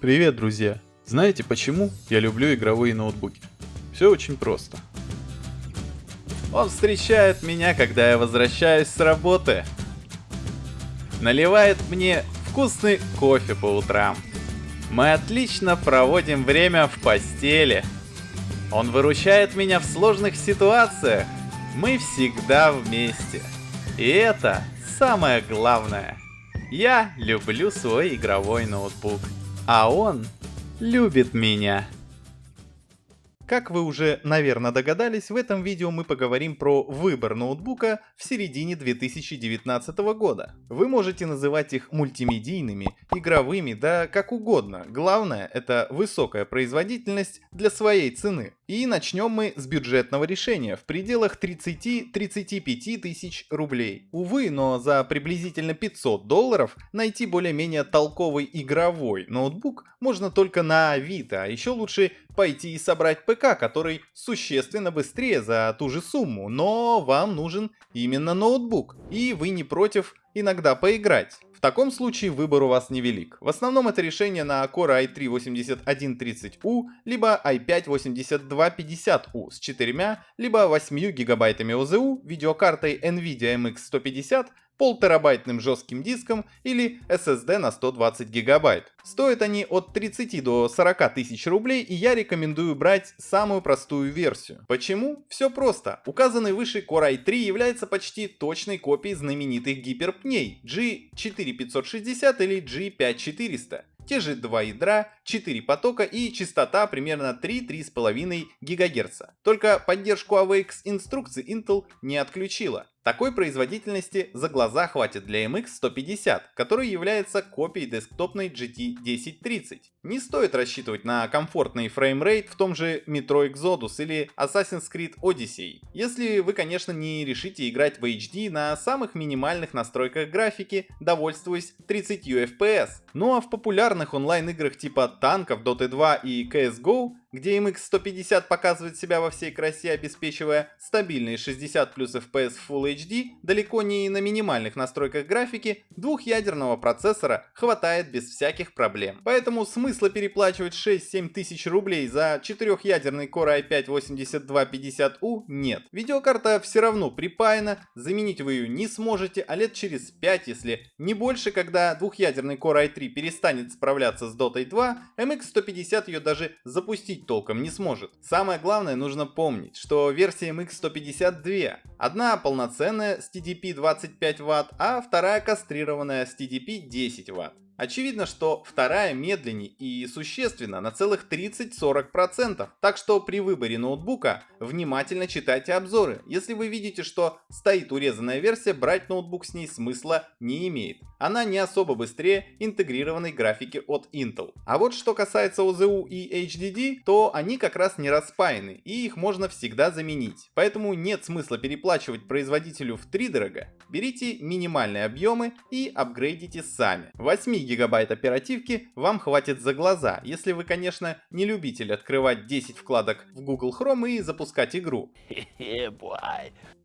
Привет, друзья! Знаете почему я люблю игровые ноутбуки? Все очень просто. Он встречает меня, когда я возвращаюсь с работы. Наливает мне вкусный кофе по утрам. Мы отлично проводим время в постели. Он выручает меня в сложных ситуациях. Мы всегда вместе. И это самое главное. Я люблю свой игровой ноутбук. А он любит меня. Как вы уже, наверное, догадались, в этом видео мы поговорим про выбор ноутбука в середине 2019 года. Вы можете называть их мультимедийными, игровыми, да как угодно. Главное это высокая производительность для своей цены. И начнем мы с бюджетного решения в пределах 30-35 тысяч рублей. Увы, но за приблизительно 500 долларов найти более-менее толковый игровой ноутбук можно только на Авито, а еще лучше пойти и собрать ПК, который существенно быстрее за ту же сумму, но вам нужен именно ноутбук, и вы не против иногда поиграть. В таком случае выбор у вас невелик. В основном это решение на Core i3-8130U, либо i5-8250U с 4, либо 8 гигабайтами ОЗУ, видеокартой NVIDIA MX 150 полтерабайтным жестким диском или SSD на 120 гигабайт. Стоят они от 30 до 40 тысяч рублей и я рекомендую брать самую простую версию. Почему? Все просто. Указанный выше Core i3 является почти точной копией знаменитых гиперпней G4560 или G5400 те же два ядра, 4 потока и частота примерно 3-3,5 ГГц. Только поддержку AVX инструкций Intel не отключила. Такой производительности за глаза хватит для MX 150, который является копией десктопной GT 1030. Не стоит рассчитывать на комфортный framerate в том же Metro Exodus или Assassin's Creed Odyssey, если вы конечно не решите играть в HD на самых минимальных настройках графики, довольствуясь 30 FPS. Ну а в популярных онлайн играх типа танков, Dota 2 и CSGO где MX 150 показывает себя во всей красе, обеспечивая стабильные 60 плюс FPS Full HD, далеко не на минимальных настройках графики, двухъядерного процессора хватает без всяких проблем. Поэтому смысла переплачивать 6-7 тысяч рублей за четырехъядерный Core i5-8250U нет. Видеокарта все равно припаяна, заменить вы ее не сможете, а лет через 5, если не больше, когда двухъядерный Core i3 перестанет справляться с Dota 2, MX 150 ее даже запустить запустить толком не сможет. Самое главное нужно помнить, что версия MX152. Одна полноценная с TDP 25 Вт, а вторая кастрированная с TDP 10 Вт. Очевидно, что вторая медленнее и существенно на целых 30-40%. Так что при выборе ноутбука внимательно читайте обзоры. Если вы видите, что стоит урезанная версия, брать ноутбук с ней смысла не имеет. Она не особо быстрее интегрированной графики от Intel. А вот что касается OZU и HDD, то они как раз не распаяны и их можно всегда заменить. Поэтому нет смысла переплачивать производителю в 3 дорого. Берите минимальные объемы и апгрейдите сами. 8 гигабайт оперативки вам хватит за глаза, если вы, конечно, не любитель открывать 10 вкладок в Google Chrome и запускать игру.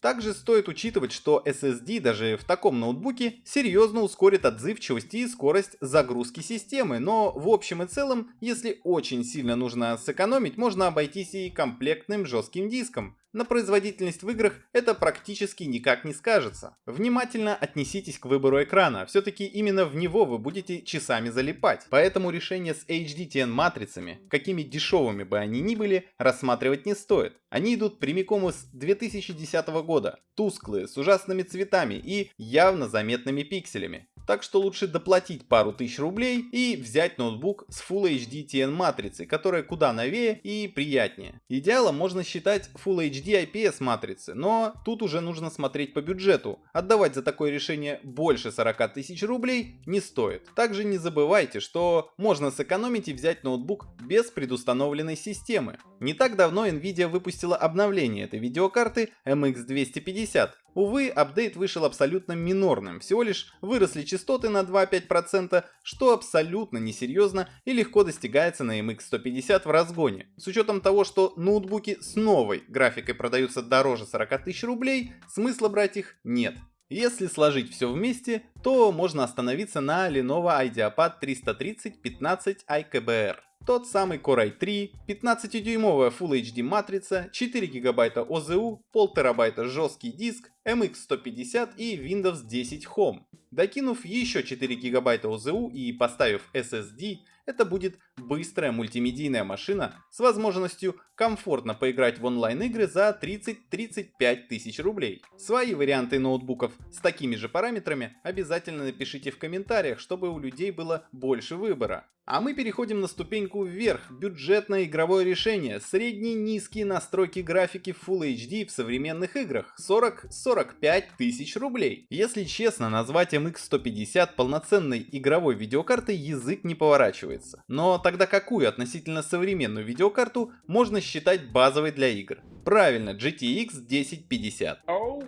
Также стоит учитывать, что SSD даже в таком ноутбуке серьезно ускорит отзывчивость и скорость загрузки системы, но в общем и целом, если очень сильно нужно сэкономить, можно обойтись и комплектным жестким диском. На производительность в играх это практически никак не скажется. Внимательно отнеситесь к выбору экрана, все-таки именно в него вы будете часами залипать. Поэтому решение с HDTN матрицами, какими дешевыми бы они ни были, рассматривать не стоит. Они идут прямиком из 2010 года, тусклые, с ужасными цветами и явно заметными пикселями. Так что лучше доплатить пару тысяч рублей и взять ноутбук с Full HD TN матрицей, которая куда новее и приятнее. Идеалом можно считать Full HD IPS матрицы, но тут уже нужно смотреть по бюджету. Отдавать за такое решение больше 40 тысяч рублей не стоит. Также не забывайте, что можно сэкономить и взять ноутбук без предустановленной системы. Не так давно Nvidia выпустила обновление этой видеокарты MX250, Увы, апдейт вышел абсолютно минорным, всего лишь выросли частоты на 2-5%, что абсолютно несерьезно и легко достигается на MX 150 в разгоне. С учетом того, что ноутбуки с новой графикой продаются дороже 40 тысяч рублей, смысла брать их нет. Если сложить все вместе, то можно остановиться на Lenovo IdeaPad 330 15 iKBR. Тот самый Core i3, 15-дюймовая Full HD матрица, 4 гигабайта OZU, 1,5 терабайта жесткий диск, MX150 и Windows 10 Home. Докинув еще 4 гигабайта OZU и поставив SSD, это будет быстрая мультимедийная машина с возможностью комфортно поиграть в онлайн-игры за 30-35 тысяч рублей. Свои варианты ноутбуков с такими же параметрами обязательно напишите в комментариях, чтобы у людей было больше выбора. А мы переходим на ступеньку вверх, бюджетное игровое решение, средние низкие настройки графики Full HD в современных играх, 40-45 тысяч рублей. Если честно, назвать MX 150 полноценной игровой видеокартой язык не поворачивается. Но тогда какую относительно современную видеокарту можно считать базовой для игр? Правильно, GTX 1050. Oh.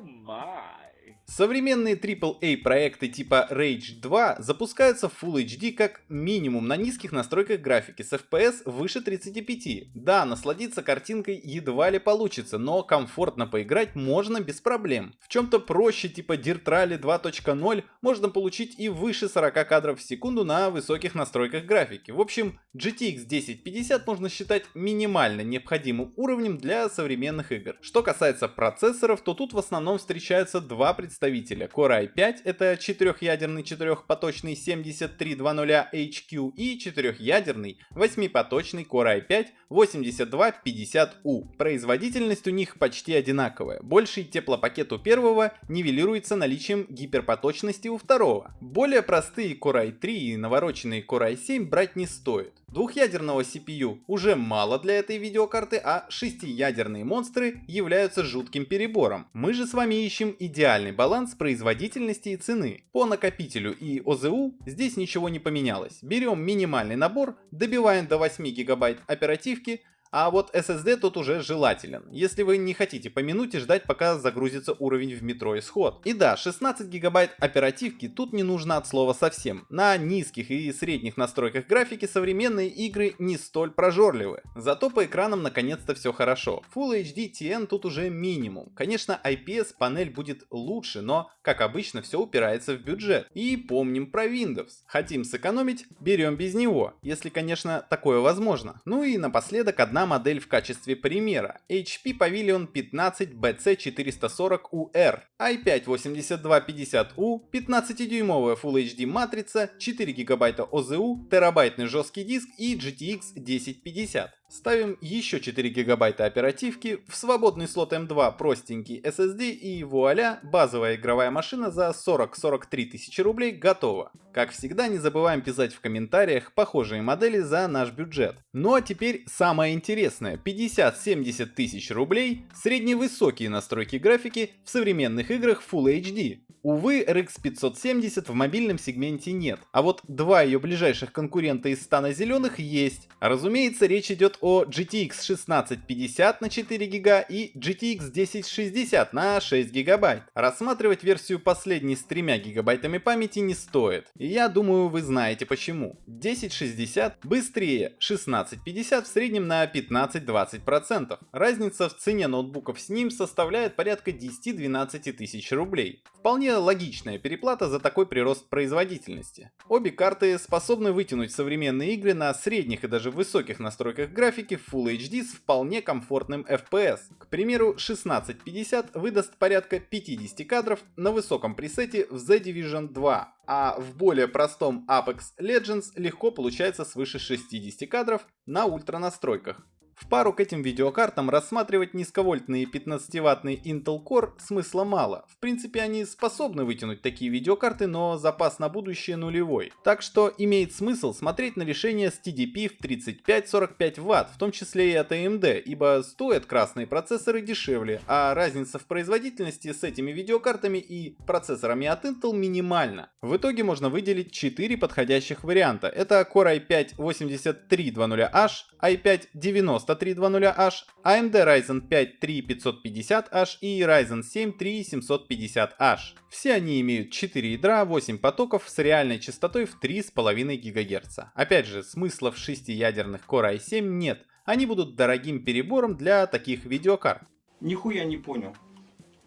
Современные AAA проекты типа Rage 2 запускаются в Full HD как минимум на низких настройках графики с FPS выше 35. Да, насладиться картинкой едва ли получится, но комфортно поиграть можно без проблем. В чем-то проще типа Dirt Rally 2.0 можно получить и выше 40 кадров в секунду на высоких настройках графики. В общем, GTX 1050 можно считать минимально необходимым уровнем для современных игр. Что касается процессоров, то тут в основном встречаются два представителя представителя Core i5 это четырехъядерный четырехпоточный 7320HQ и четырехъядерный восьмипоточный Core i5 8250U. Производительность у них почти одинаковая. Больший теплопакет у первого нивелируется наличием гиперпоточности у второго. Более простые Core i3 и навороченные Core i7 брать не стоит. Двухъядерного CPU уже мало для этой видеокарты, а шестиядерные монстры являются жутким перебором. Мы же с вами ищем идеальный баланс производительности и цены. По накопителю и ОЗУ здесь ничего не поменялось. Берем минимальный набор, добиваем до 8 гигабайт оперативки, а вот SSD тут уже желателен, если вы не хотите по минуте ждать пока загрузится уровень в метро исход. И да, 16 гигабайт оперативки тут не нужно от слова совсем. На низких и средних настройках графики современные игры не столь прожорливы. Зато по экранам наконец-то все хорошо. Full HD TN тут уже минимум. Конечно IPS панель будет лучше, но как обычно все упирается в бюджет. И помним про Windows. Хотим сэкономить, берем без него, если конечно такое возможно. Ну и напоследок одна модель в качестве примера. HP Pavilion 15 BC440UR, i5-8250U, 15-дюймовая Full HD матрица, 4 ГБ OZU, терабайтный жесткий диск и GTX 1050. Ставим еще 4 гигабайта оперативки, в свободный слот M2 простенький SSD и вуаля, базовая игровая машина за 40-43 тысячи рублей готова. Как всегда не забываем писать в комментариях похожие модели за наш бюджет. Ну а теперь самое интересное, 50-70 тысяч рублей, средневысокие настройки графики в современных играх Full HD. Увы, RX 570 в мобильном сегменте нет, а вот два ее ближайших конкурента из стана зеленых есть. Разумеется, речь идет о GTX 1650 на 4 ГБ и GTX 1060 на 6 ГБ. Рассматривать версию последней с 3 ГБ памяти не стоит, я думаю вы знаете почему. 1060 быстрее 1650 в среднем на 15-20%. Разница в цене ноутбуков с ним составляет порядка 10-12 тысяч рублей. Вполне логичная переплата за такой прирост производительности. Обе карты способны вытянуть современные игры на средних и даже высоких настройках графики в Full HD с вполне комфортным FPS. К примеру, 1650 выдаст порядка 50 кадров на высоком пресете в The Division 2, а в более простом Apex Legends легко получается свыше 60 кадров на ультра настройках. В пару к этим видеокартам рассматривать низковольтные 15-ваттные Intel Core смысла мало. В принципе они способны вытянуть такие видеокарты, но запас на будущее нулевой. Так что имеет смысл смотреть на решение с TDP в 35-45 Вт, в том числе и от AMD, ибо стоят красные процессоры дешевле, а разница в производительности с этими видеокартами и процессорами от Intel минимальна. В итоге можно выделить 4 подходящих варианта. Это Core i5-8300H, i5-9300H, AMD Ryzen 5 3550H и Ryzen 7 3750H. Все они имеют 4 ядра, 8 потоков с реальной частотой в 3,5 ГГц. Опять же, смысла в 6-ядерных Core i7 нет, они будут дорогим перебором для таких видеокарт. Нихуя не понял.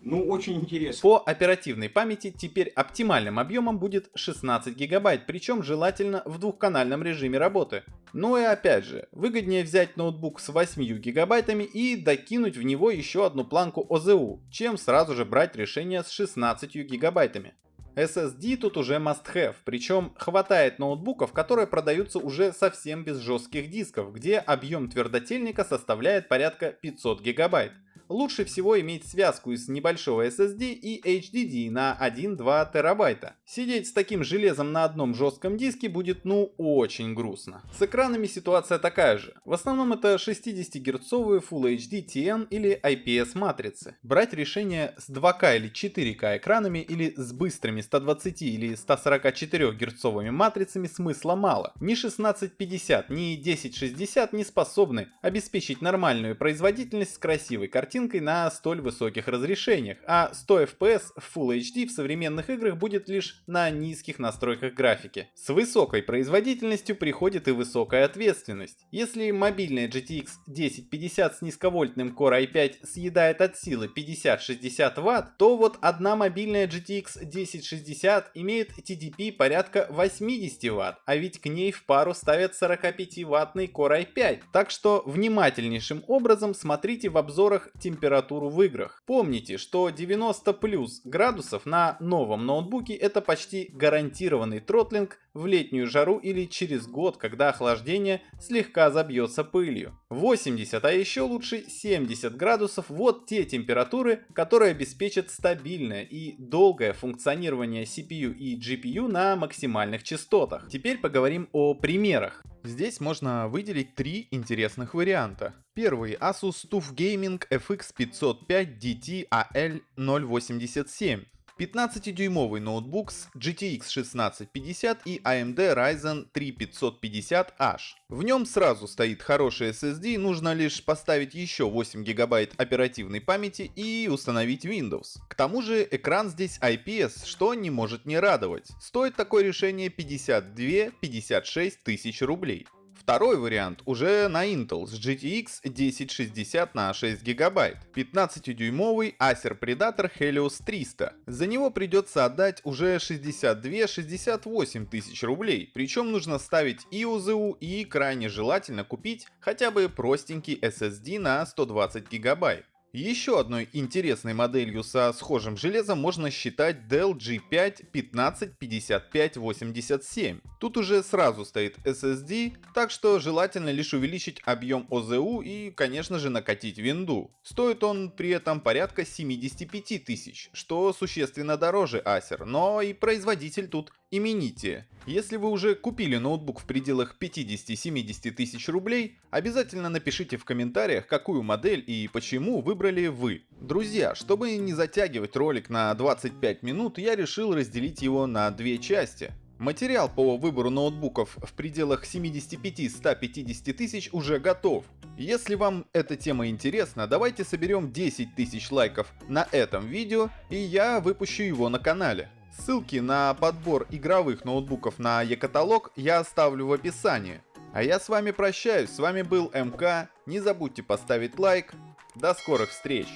Ну, очень интересно. По оперативной памяти теперь оптимальным объемом будет 16 гигабайт, причем желательно в двухканальном режиме работы. Ну и опять же, выгоднее взять ноутбук с 8 гигабайтами и докинуть в него еще одну планку ОЗУ, чем сразу же брать решение с 16 гигабайтами. SSD тут уже must have, причем хватает ноутбуков, которые продаются уже совсем без жестких дисков, где объем твердотельника составляет порядка 500 гигабайт лучше всего иметь связку из небольшого SSD и HDD на 1-2 терабайта. Сидеть с таким железом на одном жестком диске будет ну очень грустно. С экранами ситуация такая же. В основном это 60 герцовые Full HD TN или IPS матрицы. Брать решение с 2К или 4К экранами или с быстрыми 120 или 144 герцовыми матрицами смысла мало. Ни 1650, ни 1060 не способны обеспечить нормальную производительность с красивой картинкой картинкой на столь высоких разрешениях, а 100 FPS в Full HD в современных играх будет лишь на низких настройках графики. С высокой производительностью приходит и высокая ответственность. Если мобильная GTX 1050 с низковольтным Core i5 съедает от силы 50-60 Вт, то вот одна мобильная GTX 1060 имеет TDP порядка 80 Вт, а ведь к ней в пару ставят 45-ваттный Core i5. Так что внимательнейшим образом смотрите в обзорах температуру в играх. Помните, что 90 плюс градусов на новом ноутбуке это почти гарантированный тротлинг в летнюю жару или через год, когда охлаждение слегка забьется пылью. 80, а еще лучше 70 градусов вот те температуры, которые обеспечат стабильное и долгое функционирование CPU и GPU на максимальных частотах. Теперь поговорим о примерах. Здесь можно выделить три интересных варианта. Первый Asus TUF Gaming FX 505 DT AL087. 15-дюймовый ноутбук с GTX 1650 и AMD Ryzen 3550H. В нем сразу стоит хороший SSD, нужно лишь поставить еще 8 гигабайт оперативной памяти и установить Windows. К тому же экран здесь IPS, что не может не радовать. Стоит такое решение 52-56 тысяч рублей. Второй вариант уже на Intel с GTX 1060 на 6 гигабайт. 15-дюймовый Acer Predator Helios 300. За него придется отдать уже 62-68 тысяч рублей. Причем нужно ставить и УЗУ и крайне желательно купить хотя бы простенький SSD на 120 гигабайт. Еще одной интересной моделью со схожим железом можно считать Dell G5 155587. Тут уже сразу стоит SSD, так что желательно лишь увеличить объем ОЗУ и, конечно же, накатить винду. Стоит он при этом порядка 75 тысяч, что существенно дороже Acer, но и производитель тут именитие. Если вы уже купили ноутбук в пределах 50-70 тысяч рублей, обязательно напишите в комментариях, какую модель и почему выбрали вы. Друзья, чтобы не затягивать ролик на 25 минут, я решил разделить его на две части. Материал по выбору ноутбуков в пределах 75-150 тысяч уже готов. Если вам эта тема интересна, давайте соберем 10 тысяч лайков на этом видео, и я выпущу его на канале. Ссылки на подбор игровых ноутбуков на e-каталог я оставлю в описании. А я с вами прощаюсь, с вами был МК, не забудьте поставить лайк, до скорых встреч!